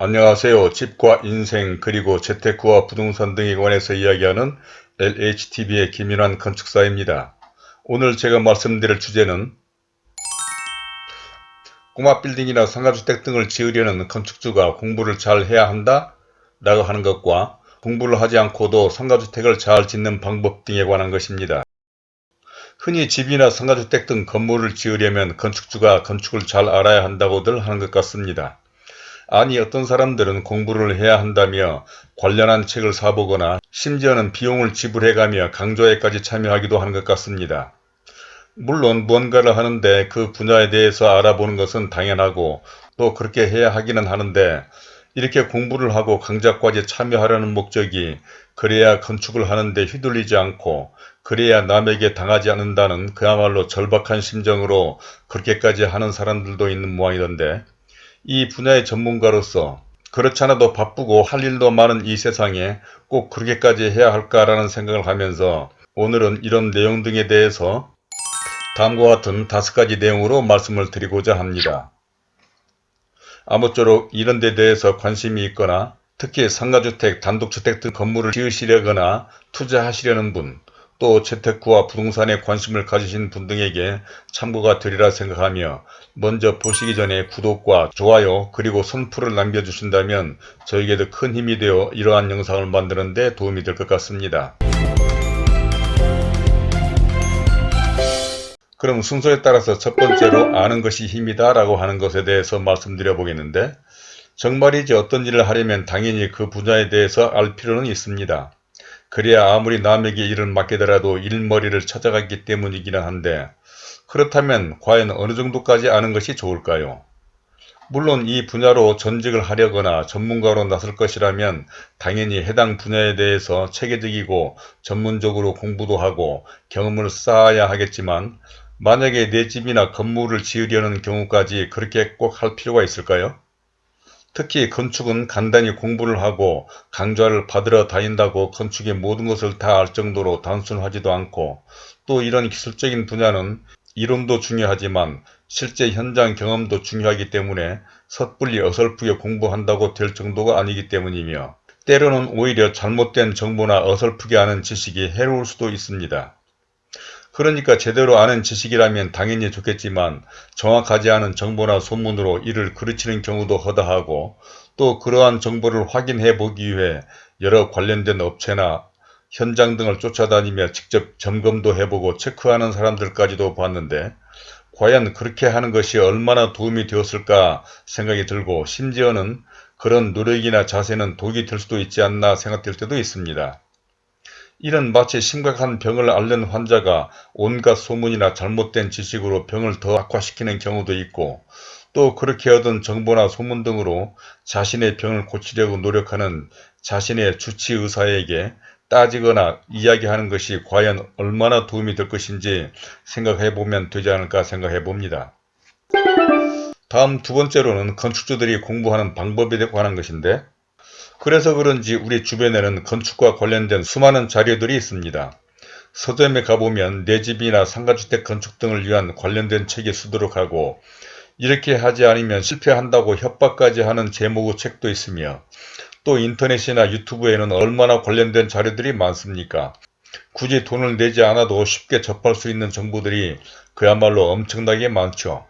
안녕하세요. 집과 인생 그리고 재테크와 부동산 등에 관해서 이야기하는 LHTV의 김윤환 건축사입니다. 오늘 제가 말씀드릴 주제는 꼬마 빌딩이나 상가주택 등을 지으려는 건축주가 공부를 잘 해야 한다? 라고 하는 것과 공부를 하지 않고도 상가주택을 잘 짓는 방법 등에 관한 것입니다. 흔히 집이나 상가주택 등 건물을 지으려면 건축주가 건축을 잘 알아야 한다고들 하는 것 같습니다. 아니 어떤 사람들은 공부를 해야 한다며 관련한 책을 사보거나 심지어는 비용을 지불해가며 강좌에까지 참여하기도 하는 것 같습니다. 물론 무언가를 하는데 그 분야에 대해서 알아보는 것은 당연하고 또 그렇게 해야 하기는 하는데 이렇게 공부를 하고 강좌까지 참여하려는 목적이 그래야 건축을 하는데 휘둘리지 않고 그래야 남에게 당하지 않는다는 그야말로 절박한 심정으로 그렇게까지 하는 사람들도 있는 모양이던데 이 분야의 전문가로서 그렇잖아도 바쁘고 할 일도 많은 이 세상에 꼭 그렇게까지 해야 할까라는 생각을 하면서 오늘은 이런 내용 등에 대해서 다음과 같은 다섯 가지 내용으로 말씀을 드리고자 합니다. 아무쪼록 이런 데 대해서 관심이 있거나 특히 상가주택, 단독주택 등 건물을 지으시려거나 투자하시려는 분, 또 재테크와 부동산에 관심을 가지신 분 등에게 참고가 되리라 생각하며 먼저 보시기 전에 구독과 좋아요 그리고 선풀을 남겨주신다면 저에게도 큰 힘이 되어 이러한 영상을 만드는 데 도움이 될 것 같습니다. 그럼 순서에 따라서 첫 번째로 아는 것이 힘이다 라고 하는 것에 대해서 말씀드려 보겠는데 정말이지 어떤 일을 하려면 당연히 그 분야에 대해서 알 필요는 있습니다. 그래야 아무리 남에게 일을 맡기더라도 일머리를 찾아갔기 때문이기는 한데 그렇다면 과연 어느 정도까지 아는 것이 좋을까요? 물론 이 분야로 전직을 하려거나 전문가로 나설 것이라면 당연히 해당 분야에 대해서 체계적이고 전문적으로 공부도 하고 경험을 쌓아야 하겠지만 만약에 내 집이나 건물을 지으려는 경우까지 그렇게 꼭 할 필요가 있을까요? 특히 건축은 간단히 공부를 하고 강좌를 받으러 다닌다고 건축의 모든 것을 다 알 정도로 단순하지도 않고 또 이런 기술적인 분야는 이론도 중요하지만 실제 현장 경험도 중요하기 때문에 섣불리 어설프게 공부한다고 될 정도가 아니기 때문이며 때로는 오히려 잘못된 정보나 어설프게 아는 지식이 해로울 수도 있습니다. 그러니까 제대로 아는 지식이라면 당연히 좋겠지만 정확하지 않은 정보나 소문으로 이를 그르치는 경우도 허다하고 또 그러한 정보를 확인해 보기 위해 여러 관련된 업체나 현장 등을 쫓아다니며 직접 점검도 해보고 체크하는 사람들까지도 봤는데 과연 그렇게 하는 것이 얼마나 도움이 되었을까 생각이 들고 심지어는 그런 노력이나 자세는 독이 될 수도 있지 않나 생각될 때도 있습니다. 이는 마치 심각한 병을 앓는 환자가 온갖 소문이나 잘못된 지식으로 병을 더 악화시키는 경우도 있고 또 그렇게 얻은 정보나 소문 등으로 자신의 병을 고치려고 노력하는 자신의 주치 의사에게 따지거나 이야기하는 것이 과연 얼마나 도움이 될 것인지 생각해 보면 되지 않을까 생각해 봅니다. 다음 두 번째로는 건축주들이 공부하는 방법에 관한 것인데 그래서 그런지 우리 주변에는 건축과 관련된 수많은 자료들이 있습니다. 서점에 가보면 내 집이나 상가주택 건축 등을 위한 관련된 책이 수두룩하고 이렇게 하지 않으면 실패한다고 협박까지 하는 제목의 책도 있으며 또 인터넷이나 유튜브에는 얼마나 관련된 자료들이 많습니까? 굳이 돈을 내지 않아도 쉽게 접할 수 있는 정보들이 그야말로 엄청나게 많죠.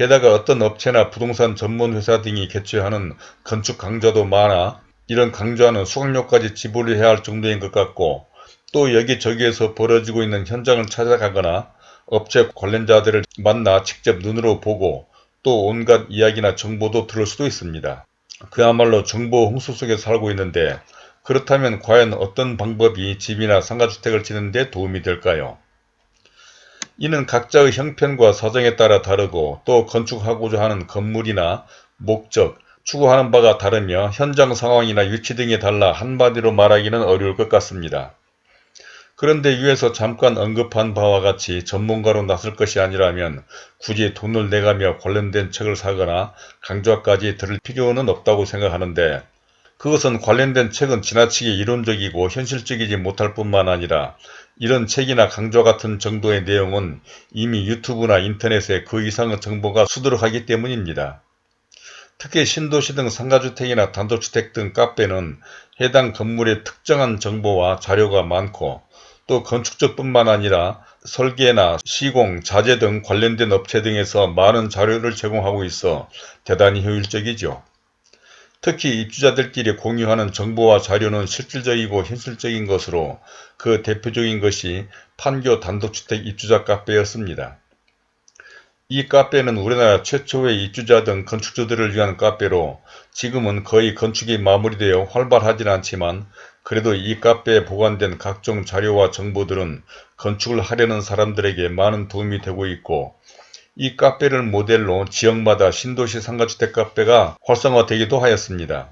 게다가 어떤 업체나 부동산 전문 회사 등이 개최하는 건축 강좌도 많아 이런 강좌는 수강료까지 지불해야 할 정도인 것 같고 또 여기저기에서 벌어지고 있는 현장을 찾아가거나 업체 관련자들을 만나 직접 눈으로 보고 또 온갖 이야기나 정보도 들을 수도 있습니다. 그야말로 정보 홍수 속에 살고 있는데 그렇다면 과연 어떤 방법이 집이나 상가주택을 짓는 데 도움이 될까요? 이는 각자의 형편과 사정에 따라 다르고 또 건축하고자 하는 건물이나 목적, 추구하는 바가 다르며 현장 상황이나 위치 등이 달라 한마디로 말하기는 어려울 것 같습니다. 그런데 위에서 잠깐 언급한 바와 같이 전문가로 나설 것이 아니라면 굳이 돈을 내가며 관련된 책을 사거나 강좌까지 들을 필요는 없다고 생각하는데 그것은 관련된 책은 지나치게 이론적이고 현실적이지 못할 뿐만 아니라 이런 책이나 강좌 같은 정도의 내용은 이미 유튜브나 인터넷에 그 이상의 정보가 수두룩하기 때문입니다. 특히 신도시 등 상가주택이나 단독주택 등 카페는 해당 건물의 특정한 정보와 자료가 많고 또 건축적 뿐만 아니라 설계나 시공, 자재 등 관련된 업체 등에서 많은 자료를 제공하고 있어 대단히 효율적이죠. 특히 입주자들끼리 공유하는 정보와 자료는 실질적이고 현실적인 것으로 그 대표적인 것이 판교 단독주택 입주자 카페였습니다. 이 카페는 우리나라 최초의 입주자 등 건축주들을 위한 카페로 지금은 거의 건축이 마무리되어 활발하진 않지만 그래도 이 카페에 보관된 각종 자료와 정보들은 건축을 하려는 사람들에게 많은 도움이 되고 있고 이 카페를 모델로 지역마다 신도시 상가주택 카페가 활성화되기도 하였습니다.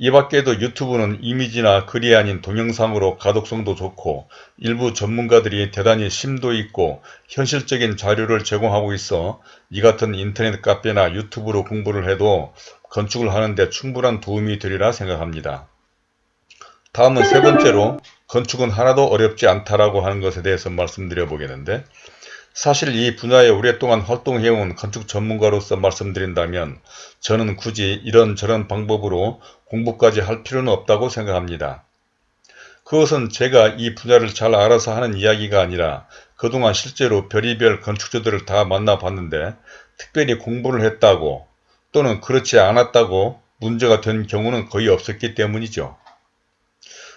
이 밖에도 유튜브는 이미지나 글이 아닌 동영상으로 가독성도 좋고 일부 전문가들이 대단히 심도 있고 현실적인 자료를 제공하고 있어 이 같은 인터넷 카페나 유튜브로 공부를 해도 건축을 하는데 충분한 도움이 되리라 생각합니다. 다음은 세 번째로 건축은 하나도 어렵지 않다라고 하는 것에 대해서 말씀드려 보겠는데 사실 이 분야에 오랫동안 활동해온 건축 전문가로서 말씀드린다면 저는 굳이 이런저런 방법으로 공부까지 할 필요는 없다고 생각합니다. 그것은 제가 이 분야를 잘 알아서 하는 이야기가 아니라 그동안 실제로 별의별 건축주들을 다 만나봤는데 특별히 공부를 했다고 또는 그렇지 않았다고 문제가 된 경우는 거의 없었기 때문이죠.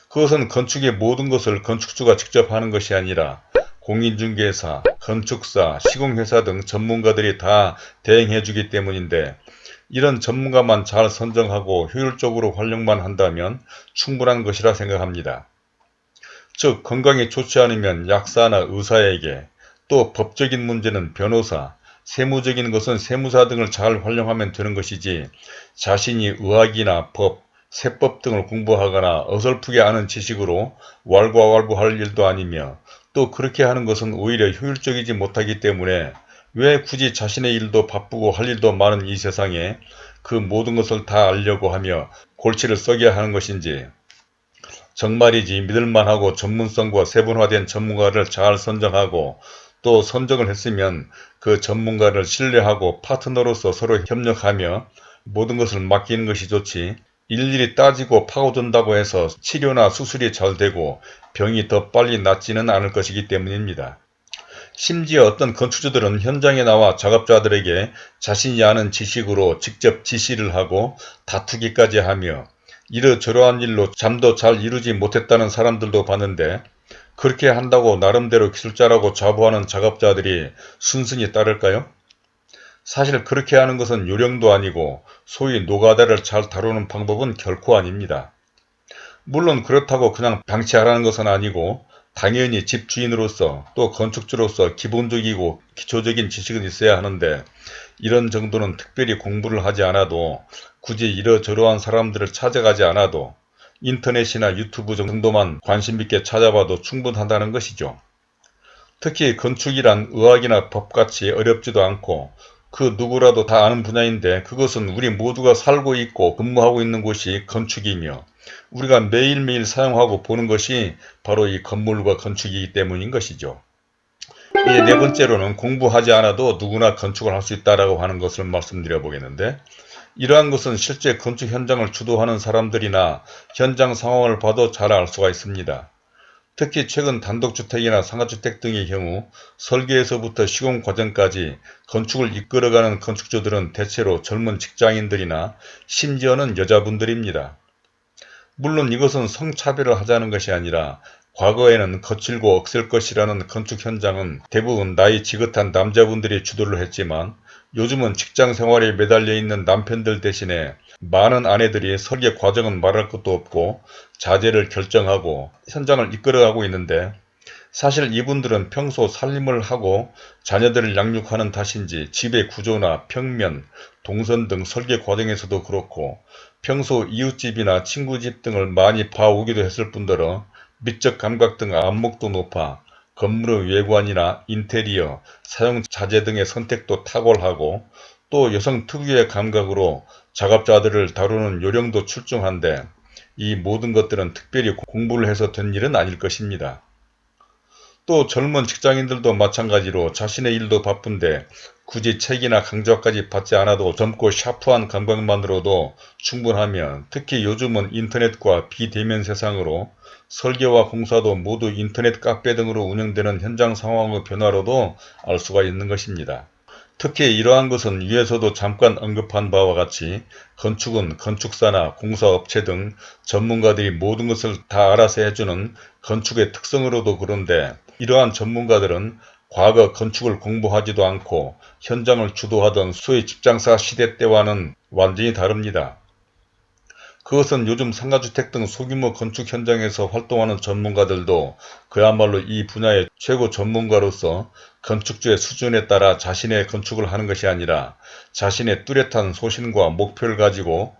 그것은 건축의 모든 것을 건축주가 직접 하는 것이 아니라 공인중개사, 건축사, 시공회사 등 전문가들이 다 대행해 주기 때문인데 이런 전문가만 잘 선정하고 효율적으로 활용만 한다면 충분한 것이라 생각합니다. 즉 건강이 좋지 않으면 약사나 의사에게 또 법적인 문제는 변호사, 세무적인 것은 세무사 등을 잘 활용하면 되는 것이지 자신이 의학이나 법, 세법 등을 공부하거나 어설프게 아는 지식으로 왈가왈부할 일도 아니며 또 그렇게 하는 것은 오히려 효율적이지 못하기 때문에 왜 굳이 자신의 일도 바쁘고 할 일도 많은 이 세상에 그 모든 것을 다 알려고 하며 골치를 썩여야 하는 것인지. 정말이지 믿을만하고 전문성과 세분화된 전문가를 잘 선정하고 또 선정을 했으면 그 전문가를 신뢰하고 파트너로서 서로 협력하며 모든 것을 맡기는 것이 좋지 일일이 따지고 파고든다고 해서 치료나 수술이 잘 되고 병이 더 빨리 낫지는 않을 것이기 때문입니다. 심지어 어떤 건축주들은 현장에 나와 작업자들에게 자신이 아는 지식으로 직접 지시를 하고 다투기까지 하며 이러저러한 일로 잠도 잘 이루지 못했다는 사람들도 봤는데 그렇게 한다고 나름대로 기술자라고 자부하는 작업자들이 순순히 따를까요? 사실 그렇게 하는 것은 요령도 아니고 소위 노가다를 잘 다루는 방법은 결코 아닙니다. 물론 그렇다고 그냥 방치하라는 것은 아니고 당연히 집주인으로서 또 건축주로서 기본적이고 기초적인 지식은 있어야 하는데 이런 정도는 특별히 공부를 하지 않아도 굳이 이러저러한 사람들을 찾아가지 않아도 인터넷이나 유튜브 정도만 관심 있게 찾아봐도 충분하다는 것이죠. 특히 건축이란 의학이나 법같이 어렵지도 않고 그 누구라도 다 아는 분야인데 그것은 우리 모두가 살고 있고 근무하고 있는 곳이 건축이며 우리가 매일매일 사용하고 보는 것이 바로 이 건물과 건축이기 때문인 것이죠. 이제 네 번째로는 공부하지 않아도 누구나 건축을 할 수 있다라고 하는 것을 말씀드려 보겠는데 이러한 것은 실제 건축 현장을 주도하는 사람들이나 현장 상황을 봐도 잘 알 수가 있습니다. 특히 최근 단독주택이나 상가주택 등의 경우 설계에서부터 시공 과정까지 건축을 이끌어가는 건축주들은 대체로 젊은 직장인들이나 심지어는 여자분들입니다. 물론 이것은 성차별을 하자는 것이 아니라 과거에는 거칠고 억셀 것이라는 건축 현장은 대부분 나이 지긋한 남자분들이 주도를 했지만 요즘은 직장 생활에 매달려 있는 남편들 대신에 많은 아내들이 설계 과정은 말할 것도 없고 자재를 결정하고 현장을 이끌어가고 있는데 사실 이분들은 평소 살림을 하고 자녀들을 양육하는 탓인지 집의 구조나 평면, 동선 등 설계 과정에서도 그렇고 평소 이웃집이나 친구집 등을 많이 봐오기도 했을 뿐더러 미적 감각 등 안목도 높아 건물의 외관이나 인테리어, 사용 자재 등의 선택도 탁월하고 또 여성 특유의 감각으로 작업자들을 다루는 요령도 출중한데 이 모든 것들은 특별히 공부를 해서 된 일은 아닐 것입니다. 또 젊은 직장인들도 마찬가지로 자신의 일도 바쁜데 굳이 책이나 강좌까지 받지 않아도 젊고 샤프한 감각만으로도 충분하면 특히 요즘은 인터넷과 비대면 세상으로 설계와 공사도 모두 인터넷 카페 등으로 운영되는 현장 상황의 변화로도 알 수가 있는 것입니다. 특히 이러한 것은 위에서도 잠깐 언급한 바와 같이 건축은 건축사나 공사업체 등 전문가들이 모든 것을 다 알아서 해주는 건축의 특성으로도 그런데 이러한 전문가들은 과거 건축을 공부하지도 않고 현장을 주도하던 소위 집장사 시대 때와는 완전히 다릅니다. 그것은 요즘 상가주택 등 소규모 건축 현장에서 활동하는 전문가들도 그야말로 이 분야의 최고 전문가로서 건축주의 수준에 따라 자신의 건축을 하는 것이 아니라 자신의 뚜렷한 소신과 목표를 가지고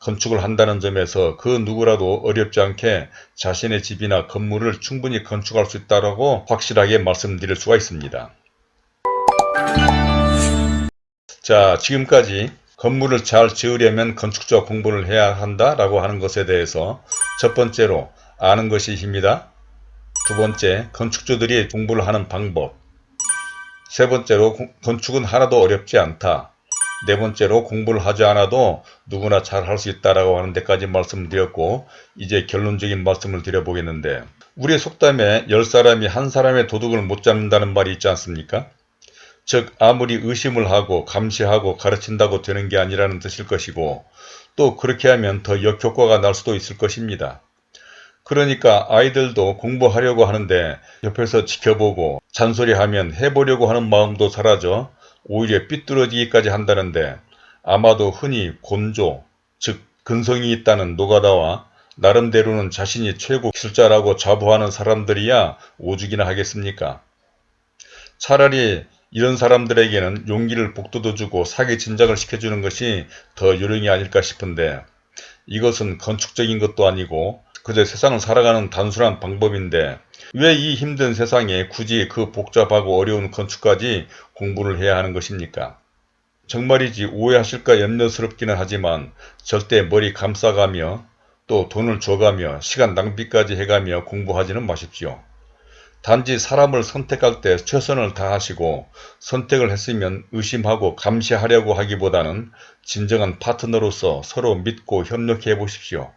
건축을 한다는 점에서 그 누구라도 어렵지 않게 자신의 집이나 건물을 충분히 건축할 수 있다고 확실하게 말씀드릴 수가 있습니다. 자 지금까지 건물을 잘 지으려면 건축자 공부를 해야 한다라고 하는 것에 대해서 첫 번째로 아는 것이 힘이다. 두 번째 건축주들이 공부를 하는 방법 세 번째로 건축은 하나도 어렵지 않다. 네 번째로 공부를 하지 않아도 누구나 잘 할 수 있다라고 하는 데까지 말씀드렸고 이제 결론적인 말씀을 드려보겠는데 우리의 속담에 열 사람이 한 사람의 도둑을 못 잡는다는 말이 있지 않습니까? 즉 아무리 의심을 하고 감시하고 가르친다고 되는 게 아니라는 뜻일 것이고 또 그렇게 하면 더 역효과가 날 수도 있을 것입니다. 그러니까 아이들도 공부하려고 하는데 옆에서 지켜보고 잔소리하면 해보려고 하는 마음도 사라져 오히려 삐뚤어지기까지 한다는데 아마도 흔히 곤조, 즉 근성이 있다는 노가다와 나름대로는 자신이 최고 기술자라고 자부하는 사람들이야 오죽이나 하겠습니까? 차라리 이런 사람들에게는 용기를 북돋워 주고 사기 진작을 시켜주는 것이 더 요령이 아닐까 싶은데 이것은 건축적인 것도 아니고 그저 세상을 살아가는 단순한 방법인데 왜 이 힘든 세상에 굳이 그 복잡하고 어려운 건축까지 공부를 해야 하는 것입니까? 정말이지 오해하실까 염려스럽기는 하지만 절대 머리 감싸가며 또 돈을 줘가며 시간 낭비까지 해가며 공부하지는 마십시오. 단지 사람을 선택할 때 최선을 다하시고 선택을 했으면 의심하고 감시하려고 하기보다는 진정한 파트너로서 서로 믿고 협력해 보십시오.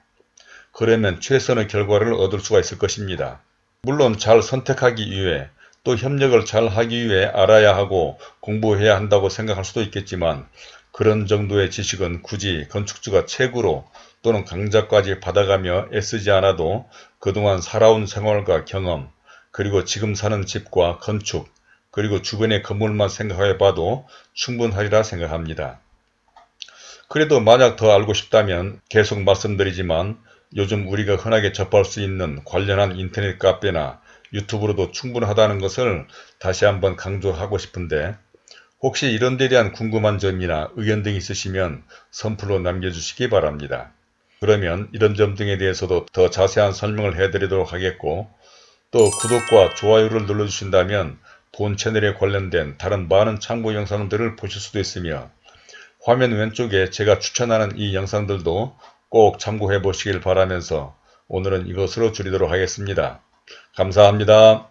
그러면 최선의 결과를 얻을 수가 있을 것입니다. 물론 잘 선택하기 위해 또 협력을 잘 하기 위해 알아야 하고 공부해야 한다고 생각할 수도 있겠지만 그런 정도의 지식은 굳이 건축주가 책으로 또는 강좌까지 받아가며 애쓰지 않아도 그동안 살아온 생활과 경험 그리고 지금 사는 집과 건축 그리고 주변의 건물만 생각해 봐도 충분하리라 생각합니다. 그래도 만약 더 알고 싶다면 계속 말씀드리지만 요즘 우리가 흔하게 접할 수 있는 관련한 인터넷 카페나 유튜브로도 충분하다는 것을 다시 한번 강조하고 싶은데 혹시 이런 데 대한 궁금한 점이나 의견 등 있으시면 선플로 남겨주시기 바랍니다. 그러면 이런 점 등에 대해서도 더 자세한 설명을 해드리도록 하겠고 또 구독과 좋아요를 눌러주신다면 본 채널에 관련된 다른 많은 참고 영상들을 보실 수도 있으며 화면 왼쪽에 제가 추천하는 이 영상들도 꼭 참고해 보시길 바라면서 오늘은 이것으로 줄이도록 하겠습니다. 감사합니다.